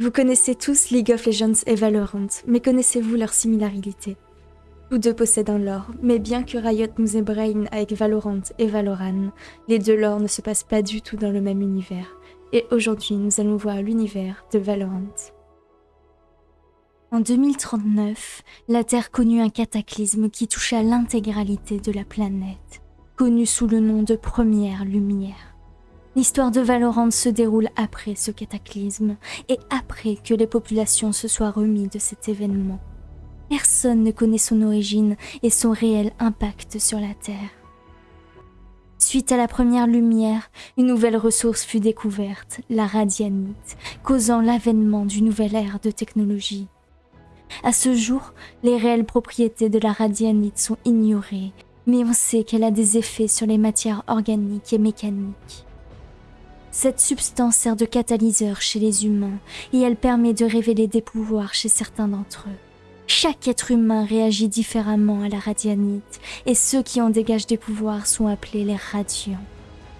Vous connaissez tous League of Legends et Valorant, mais connaissez-vous leurs similarités Tous deux possèdent un lore, mais bien que Riot nous brain avec Valorant et Valoran, les deux lores ne se passent pas du tout dans le même univers. Et aujourd'hui, nous allons voir l'univers de Valorant. En 2039, la Terre connut un cataclysme qui toucha l'intégralité de la planète, connu sous le nom de Première Lumière. L'histoire de Valorant se déroule après ce cataclysme et après que les populations se soient remis de cet événement. Personne ne connaît son origine et son réel impact sur la Terre. Suite à la première lumière, une nouvelle ressource fut découverte, la radianite, causant l'avènement d'une nouvelle ère de technologie. À ce jour, les réelles propriétés de la radianite sont ignorées, mais on sait qu'elle a des effets sur les matières organiques et mécaniques. Cette substance sert de catalyseur chez les humains et elle permet de révéler des pouvoirs chez certains d'entre eux. Chaque être humain réagit différemment à la radianite et ceux qui en dégagent des pouvoirs sont appelés les radiants.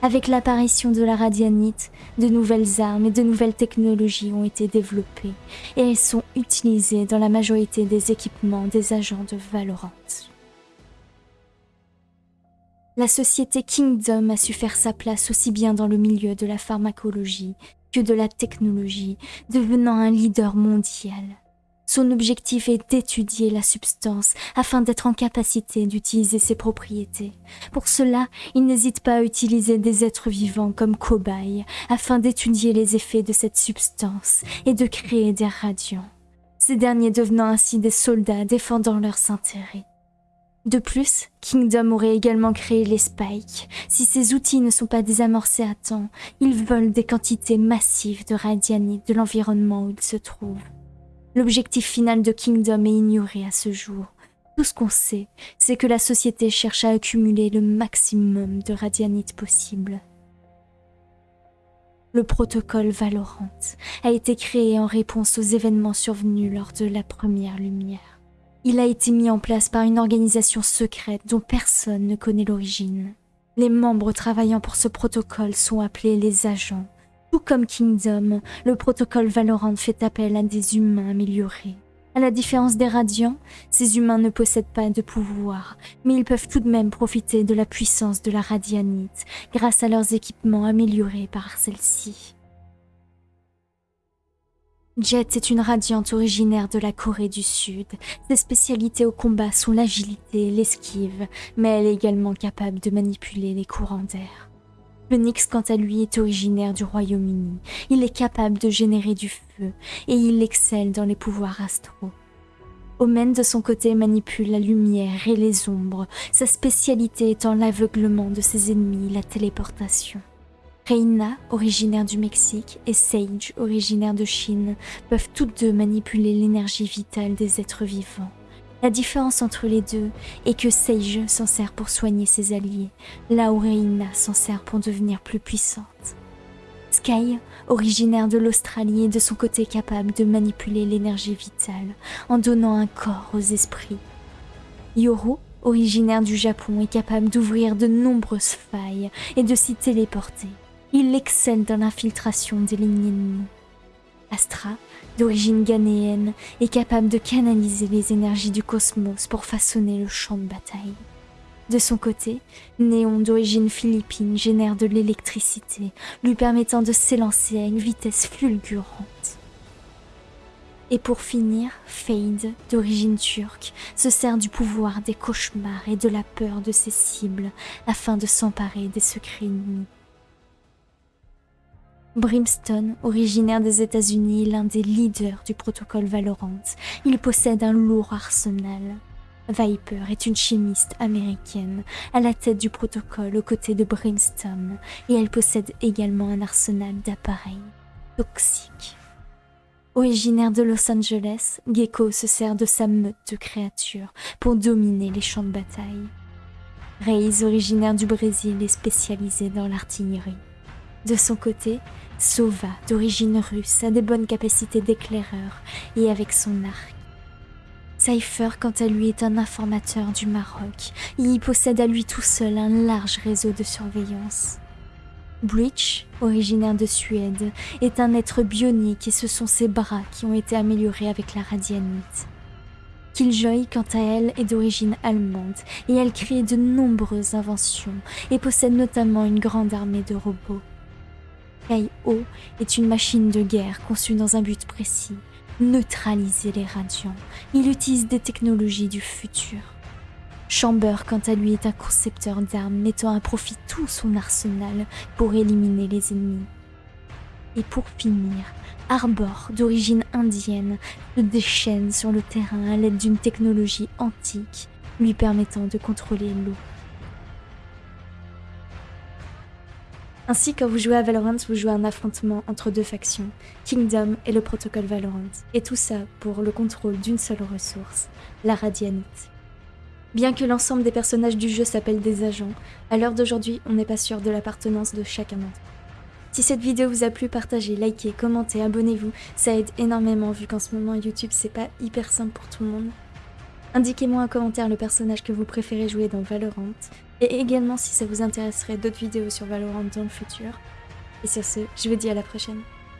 Avec l'apparition de la radianite, de nouvelles armes et de nouvelles technologies ont été développées et elles sont utilisées dans la majorité des équipements des agents de Valorant la société Kingdom a su faire sa place aussi bien dans le milieu de la pharmacologie que de la technologie, devenant un leader mondial. Son objectif est d'étudier la substance afin d'être en capacité d'utiliser ses propriétés. Pour cela, il n'hésite pas à utiliser des êtres vivants comme cobayes afin d'étudier les effets de cette substance et de créer des radiants. Ces derniers devenant ainsi des soldats défendant leurs intérêts. De plus, Kingdom aurait également créé les spikes. Si ces outils ne sont pas désamorcés à temps, ils volent des quantités massives de radianite de l'environnement où ils se trouvent. L'objectif final de Kingdom est ignoré à ce jour. Tout ce qu'on sait, c'est que la société cherche à accumuler le maximum de radianite possible. Le protocole Valorant a été créé en réponse aux événements survenus lors de la première lumière. Il a été mis en place par une organisation secrète dont personne ne connaît l'origine. Les membres travaillant pour ce protocole sont appelés les agents. Tout comme Kingdom, le protocole Valorant fait appel à des humains améliorés. À la différence des Radiants, ces humains ne possèdent pas de pouvoir, mais ils peuvent tout de même profiter de la puissance de la Radianite grâce à leurs équipements améliorés par celle-ci. Jet est une radiante originaire de la Corée du Sud. Ses spécialités au combat sont l'agilité et l'esquive, mais elle est également capable de manipuler les courants d'air. Phoenix, quant à lui, est originaire du Royaume-Uni. Il est capable de générer du feu et il excelle dans les pouvoirs astraux. Omen, de son côté, manipule la lumière et les ombres, sa spécialité étant l'aveuglement de ses ennemis, la téléportation. Reina, originaire du Mexique, et Sage, originaire de Chine, peuvent toutes deux manipuler l'énergie vitale des êtres vivants. La différence entre les deux est que Sage s'en sert pour soigner ses alliés, là où Reina s'en sert pour devenir plus puissante. Sky, originaire de l'Australie, est de son côté capable de manipuler l'énergie vitale en donnant un corps aux esprits. Yoru, originaire du Japon, est capable d'ouvrir de nombreuses failles et de s'y téléporter. Il excelle dans l'infiltration des lignes ennemies. Astra, d'origine ghanéenne, est capable de canaliser les énergies du cosmos pour façonner le champ de bataille. De son côté, Néon, d'origine philippine, génère de l'électricité, lui permettant de s'élancer à une vitesse fulgurante. Et pour finir, Fade, d'origine turque, se sert du pouvoir des cauchemars et de la peur de ses cibles afin de s'emparer des secrets ennemis. Brimstone, originaire des États-Unis, l'un des leaders du protocole Valorant, il possède un lourd arsenal. Viper est une chimiste américaine à la tête du protocole aux côtés de Brimstone et elle possède également un arsenal d'appareils toxiques. Originaire de Los Angeles, Gecko se sert de sa meute de créatures pour dominer les champs de bataille. Reis, originaire du Brésil, est spécialisé dans l'artillerie. De son côté, Sova, d'origine russe, a des bonnes capacités d'éclaireur et avec son arc. Cypher, quant à lui, est un informateur du Maroc. Il y possède à lui tout seul un large réseau de surveillance. Breach, originaire de Suède, est un être bionique et ce sont ses bras qui ont été améliorés avec la radianite. Killjoy, quant à elle, est d'origine allemande et elle crée de nombreuses inventions et possède notamment une grande armée de robots. Kai-O est une machine de guerre conçue dans un but précis, neutraliser les radiants. Il utilise des technologies du futur. Chamber, quant à lui, est un concepteur d'armes mettant à profit tout son arsenal pour éliminer les ennemis. Et pour finir, Arbor, d'origine indienne, se déchaîne sur le terrain à l'aide d'une technologie antique lui permettant de contrôler l'eau. Ainsi, quand vous jouez à Valorant, vous jouez un affrontement entre deux factions, Kingdom et le protocole Valorant. Et tout ça pour le contrôle d'une seule ressource, la Radianite. Bien que l'ensemble des personnages du jeu s'appellent des agents, à l'heure d'aujourd'hui, on n'est pas sûr de l'appartenance de chacun d'entre eux. Si cette vidéo vous a plu, partagez, likez, commentez, abonnez-vous, ça aide énormément vu qu'en ce moment YouTube c'est pas hyper simple pour tout le monde. Indiquez-moi en commentaire le personnage que vous préférez jouer dans Valorant, et également si ça vous intéresserait d'autres vidéos sur Valorant dans le futur. Et sur ce, je vous dis à la prochaine.